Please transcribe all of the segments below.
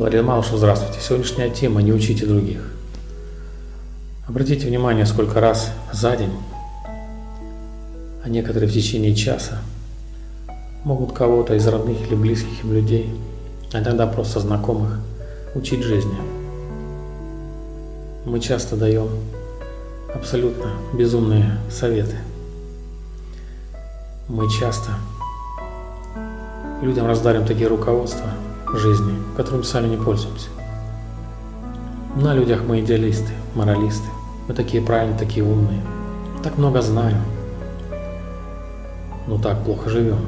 Марина Малышева, здравствуйте. Сегодняшняя тема «Не учите других». Обратите внимание, сколько раз за день, а некоторые в течение часа, могут кого-то из родных или близких им людей, а иногда просто знакомых, учить жизни. Мы часто даем абсолютно безумные советы. Мы часто людям раздарим такие руководства жизни, которыми сами не пользуемся. На людях мы идеалисты, моралисты. Мы такие правильные, такие умные. Так много знаем. Но так плохо живем.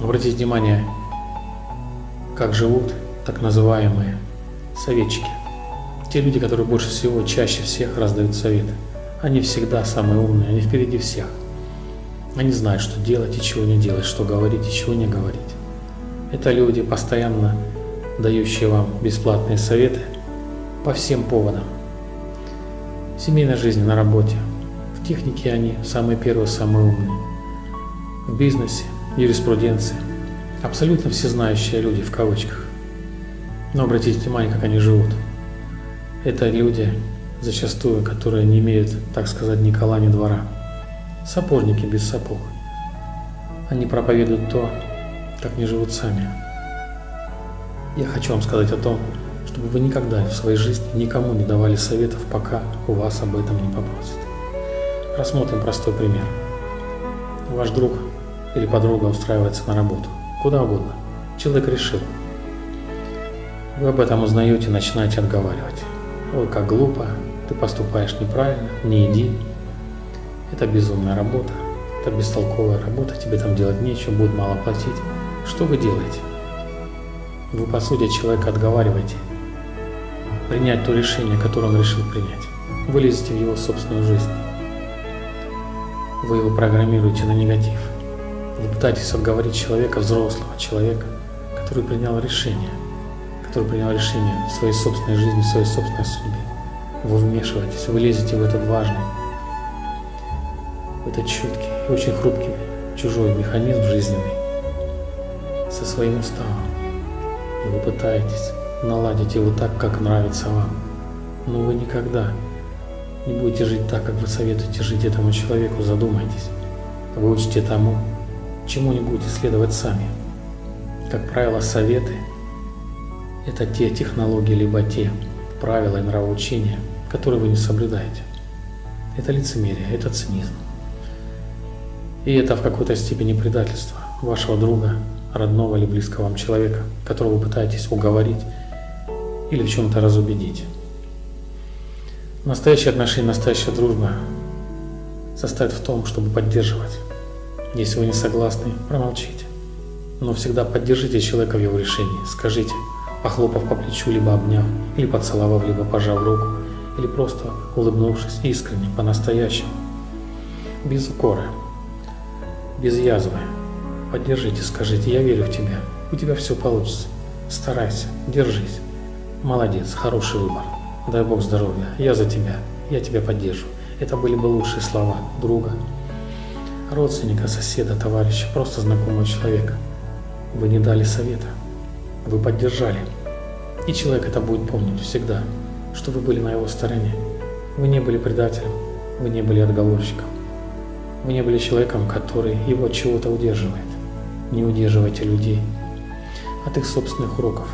Обратите внимание, как живут так называемые советчики. Те люди, которые больше всего, чаще всех раздают советы. Они всегда самые умные, они впереди всех. Они знают, что делать и чего не делать, что говорить и чего не говорить. Это люди, постоянно дающие вам бесплатные советы по всем поводам. В семейной жизни, на работе, в технике они самые первые, самые умные. В бизнесе, юриспруденции. Абсолютно всезнающие люди в кавычках. Но обратите внимание, как они живут. Это люди, зачастую, которые не имеют, так сказать, ни кола, ни двора. Сапожники без сапог. Они проповедуют то, как не живут сами. Я хочу вам сказать о том, чтобы вы никогда в своей жизни никому не давали советов, пока у вас об этом не попросят. Рассмотрим простой пример. Ваш друг или подруга устраивается на работу, куда угодно. Человек решил. Вы об этом узнаете и начинаете отговаривать. Ой, как глупо, ты поступаешь неправильно, не иди. Это безумная работа, это бестолковая работа, тебе там делать нечего, будет мало платить. Что вы делаете? Вы, по сути, человека отговариваете принять то решение, которое он решил принять. Вы лезете в его собственную жизнь. Вы его программируете на негатив. Вы пытаетесь отговорить человека, взрослого человека, который принял решение, который принял решение в своей собственной жизни, в своей собственной судьбе. Вы вмешиваетесь, вы лезете в этот важный, в этот чуткий и очень хрупкий чужой механизм жизненный со своим уставом. И вы пытаетесь наладить его так, как нравится вам. Но вы никогда не будете жить так, как вы советуете жить этому человеку, задумайтесь. Вы учите тому, чему не будете следовать сами. Как правило, советы – это те технологии, либо те правила и нравоучения, которые вы не соблюдаете. Это лицемерие, это цинизм. И это в какой-то степени предательство вашего друга, родного или близкого вам человека, которого вы пытаетесь уговорить или в чем-то разубедить. Настоящие отношения, настоящая дружба состоит в том, чтобы поддерживать. Если вы не согласны, промолчите. Но всегда поддержите человека в его решении. Скажите, похлопав по плечу, либо обняв, или поцеловав, либо пожав руку, или просто улыбнувшись искренне, по-настоящему, без укора, без язвы. Поддержите, скажите, я верю в тебя, у тебя все получится. Старайся, держись. Молодец, хороший выбор. Дай Бог здоровья, я за тебя, я тебя поддержу. Это были бы лучшие слова друга, родственника, соседа, товарища, просто знакомого человека. Вы не дали совета, вы поддержали. И человек это будет помнить всегда, что вы были на его стороне. Вы не были предателем, вы не были отговорщиком. Вы не были человеком, который его от чего-то удерживает не удерживайте людей от их собственных уроков.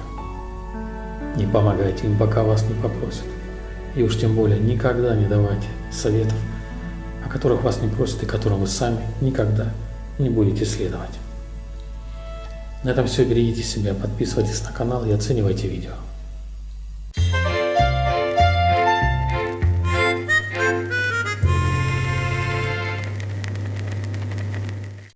Не помогайте им, пока вас не попросят. И уж тем более никогда не давайте советов, о которых вас не просят и которым вы сами никогда не будете следовать. На этом все. Берегите себя, подписывайтесь на канал и оценивайте видео.